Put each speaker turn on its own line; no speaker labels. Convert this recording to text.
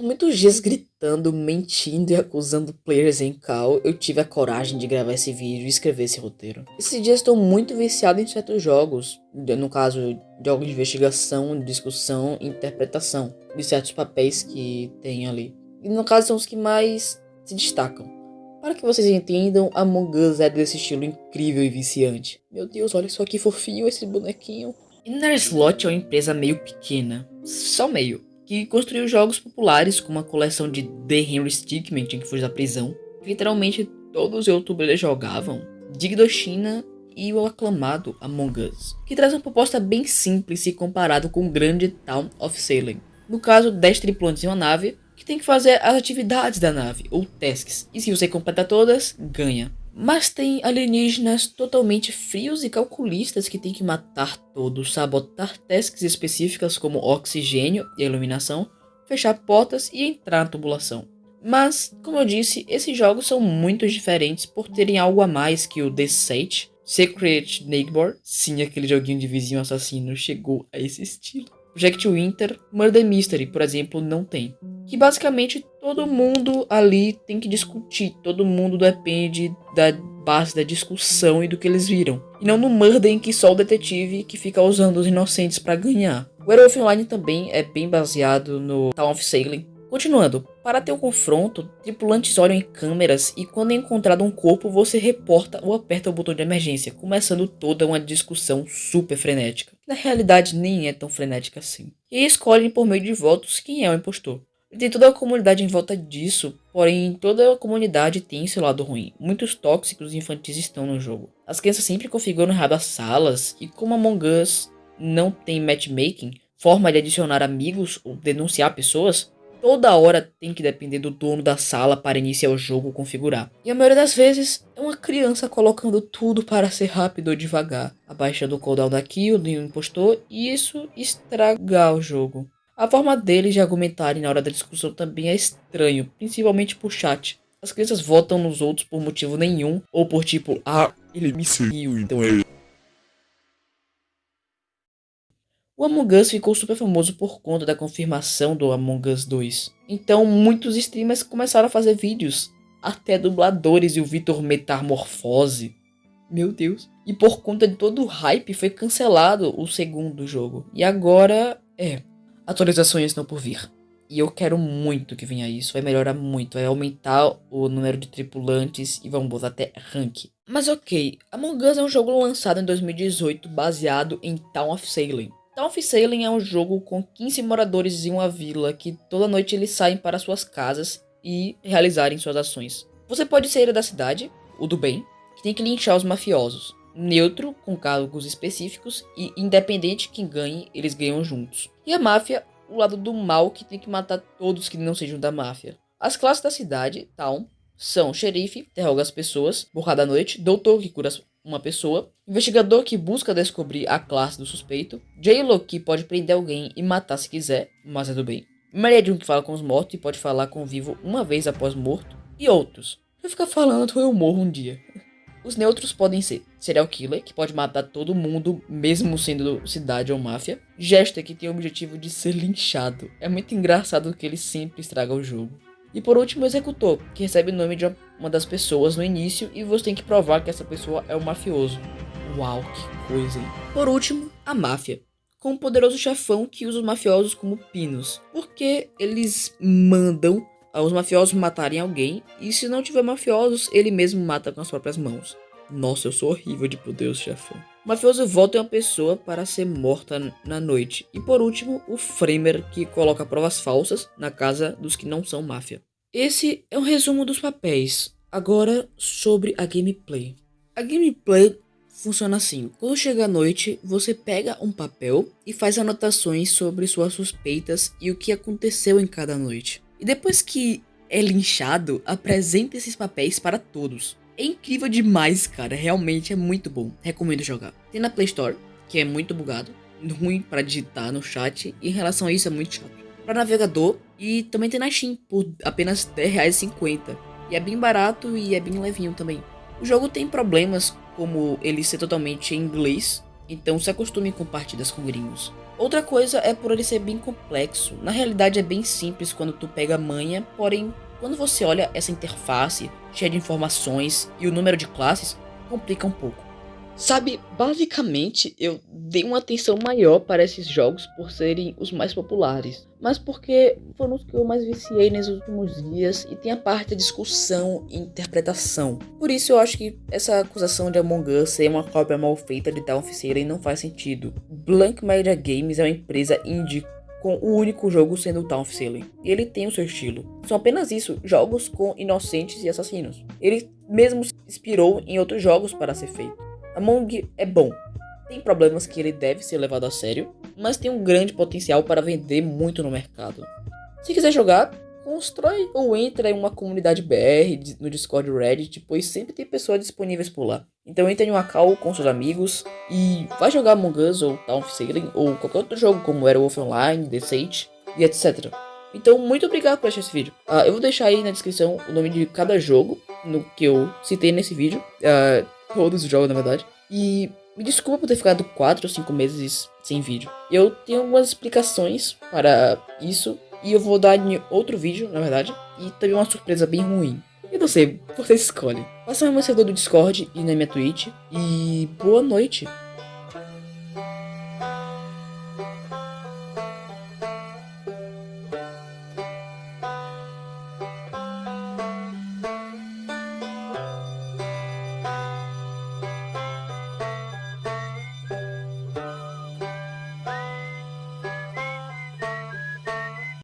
Muitos dias gritando, mentindo e acusando players em cal, eu tive a coragem de gravar esse vídeo e escrever esse roteiro. Esses dias estou muito viciado em certos jogos, no caso, jogos de investigação, discussão e interpretação de certos papéis que tem ali. E no caso são os que mais se destacam. Para que vocês entendam, Among Us é desse estilo incrível e viciante. Meu Deus, olha só que fofinho esse bonequinho. Inner Slot é uma empresa meio pequena, só meio, que construiu jogos populares como a coleção de The Henry Stickmin, que foi da prisão. Literalmente todos os youtubers jogavam. Digdoshina e o aclamado Among Us, que traz uma proposta bem simples se comparado com o grande Town of Salem. No caso, 10 tripulantes em uma nave, que tem que fazer as atividades da nave, ou tasks, e se você completar todas, ganha. Mas tem alienígenas totalmente frios e calculistas que tem que matar todos, sabotar tasks específicas como oxigênio e iluminação, fechar portas e entrar na tubulação. Mas, como eu disse, esses jogos são muito diferentes por terem algo a mais que o The Sage, Secret Neighbor, sim, aquele joguinho de vizinho assassino chegou a esse estilo. Project Winter, Murder Mystery, por exemplo, não tem. Que basicamente todo mundo ali tem que discutir, todo mundo depende da base da discussão e do que eles viram. E não no Murder em que só o detetive que fica usando os inocentes para ganhar. O Werewolf Online também é bem baseado no Town of Salem, Continuando, para ter o um confronto, tripulantes olham em câmeras e quando é encontrado um corpo você reporta ou aperta o botão de emergência, começando toda uma discussão super frenética. Na realidade nem é tão frenética assim. E escolhem por meio de votos quem é o impostor. E tem toda a comunidade em volta disso, porém toda a comunidade tem seu lado ruim. Muitos tóxicos infantis estão no jogo. As crianças sempre configuram errado as salas, e como Among Us não tem matchmaking, forma de adicionar amigos ou denunciar pessoas, toda hora tem que depender do dono da sala para iniciar o jogo configurar. E a maioria das vezes é uma criança colocando tudo para ser rápido ou devagar, abaixando o cooldown da kill do impostor e isso estragar o jogo. A forma deles de argumentarem na hora da discussão também é estranho, principalmente por chat. As crianças votam nos outros por motivo nenhum, ou por tipo, ah, ele me seguiu, então eu O Among Us ficou super famoso por conta da confirmação do Among Us 2. Então muitos streamers começaram a fazer vídeos, até dubladores e o Vitor Metamorfose. Meu Deus. E por conta de todo o hype foi cancelado o segundo jogo. E agora é, atualizações estão por vir. E eu quero muito que venha isso, vai melhorar muito, vai aumentar o número de tripulantes e vamos botar até rank. Mas ok, Among Us é um jogo lançado em 2018 baseado em Town of Salem. Town Salem é um jogo com 15 moradores em uma vila que toda noite eles saem para suas casas e realizarem suas ações. Você pode ser da cidade, o do bem, que tem que linchar os mafiosos. Neutro, com cargos específicos, e independente quem ganhe, eles ganham juntos. E a máfia, o lado do mal, que tem que matar todos que não sejam da máfia. As classes da cidade, Town, são xerife, interroga as pessoas, borrada à noite, doutor que cura uma pessoa, investigador que busca descobrir a classe do suspeito, J-Lo que pode prender alguém e matar se quiser, mas é do bem, Medium que fala com os mortos e pode falar com o vivo uma vez após morto, e outros. Eu ficar falando eu morro um dia. Os neutros podem ser serial killer, que pode matar todo mundo, mesmo sendo cidade ou máfia. Jester, que tem o objetivo de ser linchado. É muito engraçado que ele sempre estraga o jogo. E por último, o executor, que recebe o nome de uma das pessoas no início e você tem que provar que essa pessoa é o um mafioso. Uau, que coisa, hein? Por último, a máfia, com um poderoso chefão que usa os mafiosos como pinos, porque eles mandam os mafiosos matarem alguém e se não tiver mafiosos, ele mesmo mata com as próprias mãos. Nossa, eu sou horrível de poderoso chefão. O mafioso volta em uma pessoa para ser morta na noite. E por último, o Framer, que coloca provas falsas na casa dos que não são máfia. Esse é um resumo dos papéis. Agora sobre a gameplay. A gameplay funciona assim: quando chega a noite, você pega um papel e faz anotações sobre suas suspeitas e o que aconteceu em cada noite. E depois que é linchado, apresenta esses papéis para todos. É incrível demais, cara. Realmente é muito bom. Recomendo jogar. Tem na Play Store, que é muito bugado. Ruim para digitar no chat. E em relação a isso é muito chato. Para navegador. E também tem na Steam por apenas R$10,50. E é bem barato e é bem levinho também. O jogo tem problemas como ele ser totalmente em inglês. Então se acostume com partidas com gringos. Outra coisa é por ele ser bem complexo. Na realidade é bem simples quando tu pega manha, porém, quando você olha essa interface cheia de informações e o número de classes, complica um pouco. Sabe, basicamente eu dei uma atenção maior para esses jogos por serem os mais populares, mas porque foram os que eu mais viciei nos últimos dias e tem a parte da discussão e interpretação. Por isso eu acho que essa acusação de Among Us ser uma cópia mal feita de Dawn of Sailing não faz sentido. Blank Media Games é uma empresa indie com o único jogo sendo o Town of. E ele tem o seu estilo. São apenas isso, jogos com inocentes e assassinos. Ele mesmo se inspirou em outros jogos para ser feito. Among é bom. Tem problemas que ele deve ser levado a sério, mas tem um grande potencial para vender muito no mercado. Se quiser jogar, constrói ou entra em uma comunidade BR no Discord Reddit, pois sempre tem pessoas disponíveis por lá. Então entre em uma call com seus amigos e vai jogar Among Us ou Town Sailing ou qualquer outro jogo como Werewolf Online, The Sage e etc. Então muito obrigado por assistir esse vídeo. Uh, eu vou deixar aí na descrição o nome de cada jogo no que eu citei nesse vídeo. Uh, todos os jogos, na verdade. E me desculpa por ter ficado 4 ou 5 meses sem vídeo. Eu tenho algumas explicações para isso. E eu vou dar em outro vídeo, na verdade. E também uma surpresa bem ruim. Não sei, você escolhe. Passa no meu servidor do Discord e na minha Twitch. E boa noite.